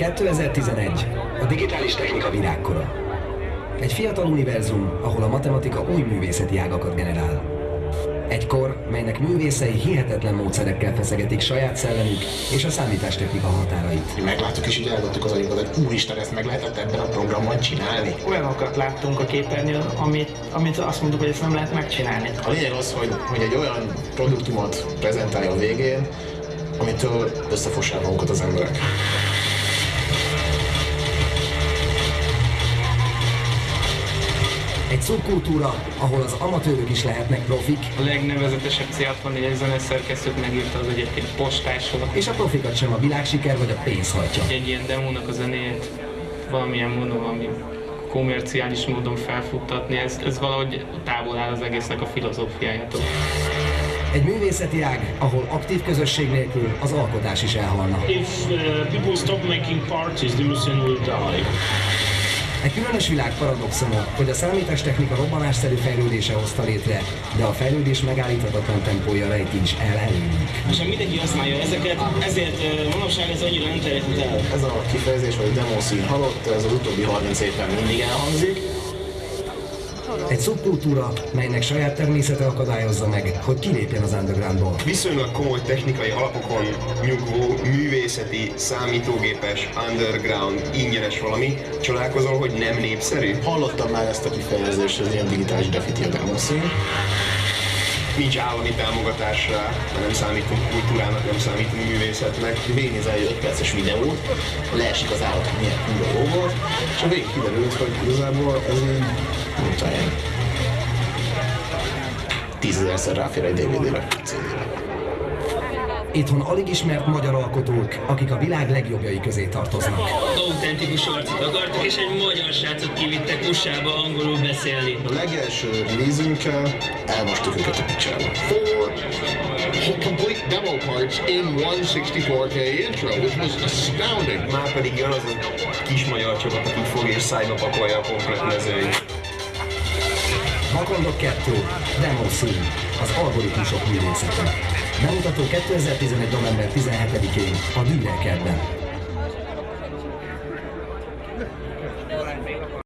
2011. A digitális technika virágkora. Egy fiatal univerzum, ahol a matematika új művészeti ágakat generál. Egy kor, melynek művészei hihetetlen módszerekkel feszegetik saját szellemük és a számítástechnika határait. Megláttuk és így eldobtuk az agyunkat, hogy úristen, ezt meg lehetett ebben a programban csinálni. Olyanokat láttunk a képernyőn, amit, amit azt mondtuk, hogy ezt nem lehet megcsinálni. A lényeg az, hogy, hogy egy olyan produktumot prezentálja a végén, amitől összefossák magukat az emberek. Egy szubkultúra, ahol az amatőrök is lehetnek profik, A legnevezetesebb C64 zeneszerkesztőt megírta az egyébként postásról. és a profikat sem a világsiker vagy a pénz hajtja. Egy ilyen demónak a zenéjét valamilyen módon, valami komerciális módon felfuttatni, ez, ez valahogy távol áll az egésznek a filozófiájától. Egy művészeti ág, ahol aktív közösség nélkül az alkotás is elhalna. If uh, people stop making parties, the museum will die. Egy különös világ paradoxona, hogy a számítástechnika robbanásszerű fejlődése hozta létre, de a fejlődés megállíthatatlan tempója rejti is el előnyük. És mindenki használja ezeket, ezért manapság ez annyira nem terjedhet el. Ez a kifejezés, hogy demo szín halott, ez az utóbbi 30 évben mindig elhangzik. Egy szubkultúra, melynek saját természete akadályozza meg, hogy kilépjen az undergroundból. Viszonylag komoly technikai alapokon nyugvó, művészeti, számítógépes, underground, ingyenes valami, csodálkozol, hogy nem népszerű? Hallottam már ezt a kifejezést, ez ilyen digitális graffiti a. Nincs állami támogatás rá, nem számítunk kultúrának, nem számítunk művészetnek. Végignézel egy 5 perces videót, leesik az állat, hogy milyen kurva volt, és a végig kiderült, hogy igazából ez így, nem tudom tízezerszer ráfér egy DVD-re, CD-re. Itthon alig ismert magyar alkotók, akik a világ legjobbjai közé tartoznak. Autentikus arcot akartak, és egy magyar srácot kivittek USA-ba angolul beszélni. A legelső release-ünkkel elmostuk őket a picsába. four complete demo parts in one 64K intro, which was astounding. Már pedig jön az a kis magyar csapat, akik fog és szájba pakolja a komplet mezőit. Vakondok 2, Demo Scene, az algoritmusok művészete. Bemutató 2011. november 17-én a Dürerkertben.